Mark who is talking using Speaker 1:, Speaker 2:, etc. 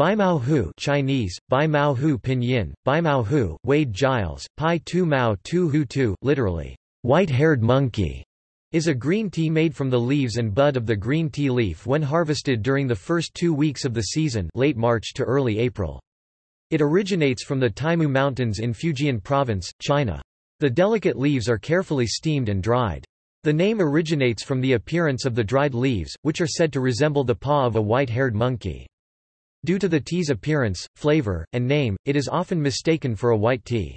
Speaker 1: Bai Mao Hu Chinese, Bai Mao Hu Pinyin, Bai Mao Hu, Wade Giles, Pai Tu Mao Tu Hu Tu, literally, white-haired monkey, is a green tea made from the leaves and bud of the green tea leaf when harvested during the first two weeks of the season late March to early April. It originates from the Taimu Mountains in Fujian Province, China. The delicate leaves are carefully steamed and dried. The name originates from the appearance of the dried leaves, which are said to resemble the paw of a white-haired monkey. Due to the tea's appearance, flavor, and name, it is often mistaken for a white tea.